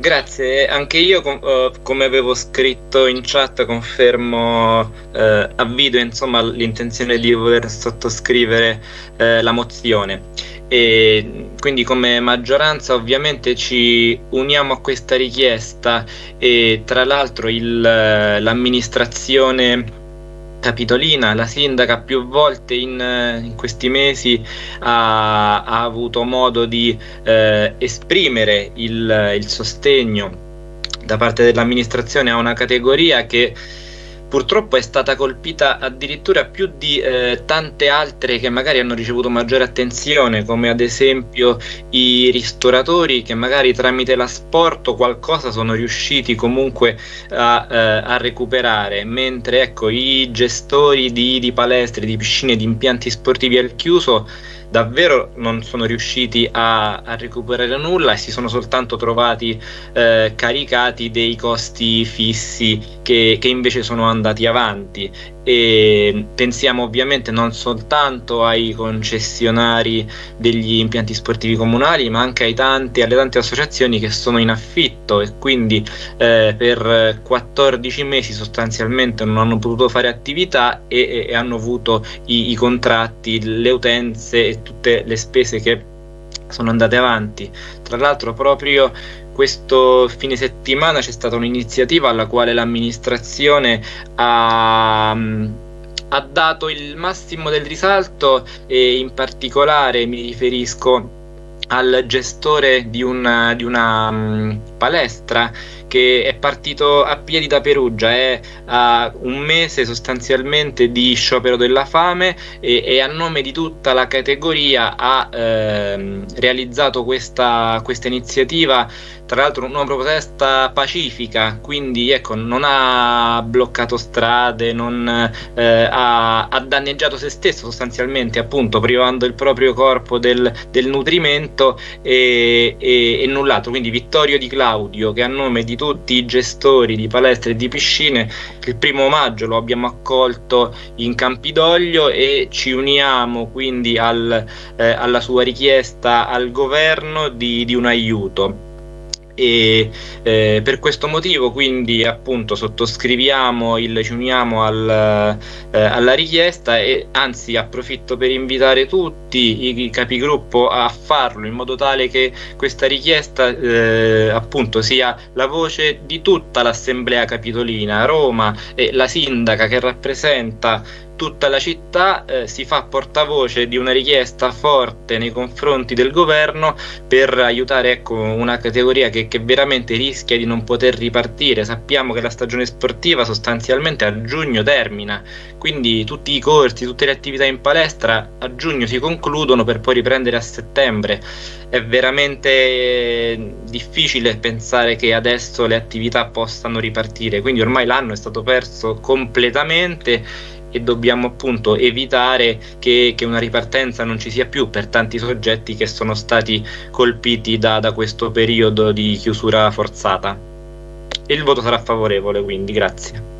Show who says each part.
Speaker 1: Grazie, anche io com- uh, come avevo scritto in chat confermo uh, a video insomma, l'intenzione di voler sottoscrivere uh, la mozione. E quindi come maggioranza ovviamente ci uniamo a questa richiesta e tra l'altro l'amministrazione Capitolina, la sindaca più volte in, in questi mesi ha, ha, avuto modo di eh, esprimere il, il sostegno da parte dell'amministrazione a una categoria che purtroppo è stata colpita addirittura più di eh, tante altre che magari hanno ricevuto maggiore attenzione, come ad esempio i ristoratori che magari tramite l'asporto qualcosa sono riusciti comunque a, eh, a recuperare, mentre ecco, i gestori di, di palestre, di piscine, di impianti sportivi al chiuso davvero non sono riusciti a, a recuperare nulla e si sono soltanto trovati eh, caricati dei costi fissi che, che invece sono andati avanti. E pensiamo ovviamente non soltanto ai concessionari degli impianti sportivi comunali ma anche tanti, alle tante associazioni che sono in affitto e quindi eh, per 14 mesi sostanzialmente non hanno potuto fare attività e, e hanno avuto i, i contratti, le utenze e tutte le spese che sono andate avanti. Tra l'altro proprio questo fine settimana c'è stata un'iniziativa alla quale l'amministrazione ha, ha dato il massimo del risalto e in particolare mi riferisco al gestore di una, di una um, palestra che è partito a piedi da Perugia, è a un mese sostanzialmente di sciopero della fame e, e a nome di tutta la categoria ha ehm, realizzato questa, questa iniziativa tra l'altro una protesta pacifica, quindi ecco, non ha bloccato strade, non eh, ha, ha, danneggiato se stesso sostanzialmente, appunto, privando il proprio corpo del, del nutrimento e, e, e, null'altro. Quindi Vittorio Di Claudio, che a nome di tutti i gestori di palestre e di piscine, il primo maggio lo abbiamo accolto in Campidoglio e ci uniamo quindi al, eh, alla sua richiesta al governo di, di un aiuto e eh, per questo motivo quindi appunto sottoscriviamo il, ci uniamo al, eh, alla richiesta e anzi approfitto per invitare tutti i, capigruppo a farlo in modo tale che questa richiesta eh, appunto sia la voce di tutta l'assemblea capitolina Roma e la sindaca che rappresenta tutta la città eh, si fa portavoce di una richiesta forte nei confronti del governo per aiutare ecco, una categoria che, che, veramente rischia di non poter ripartire. Sappiamo che la stagione sportiva sostanzialmente a giugno termina, quindi tutti i corsi, tutte le attività in palestra a giugno si concludono per poi riprendere a settembre. È veramente eh, difficile pensare che adesso le attività possano ripartire, quindi ormai l'anno è stato perso completamente e dobbiamo appunto evitare che, che, una ripartenza non ci sia più per tanti soggetti che sono stati colpiti da, da questo periodo di chiusura forzata. Il voto sarà favorevole, quindi grazie.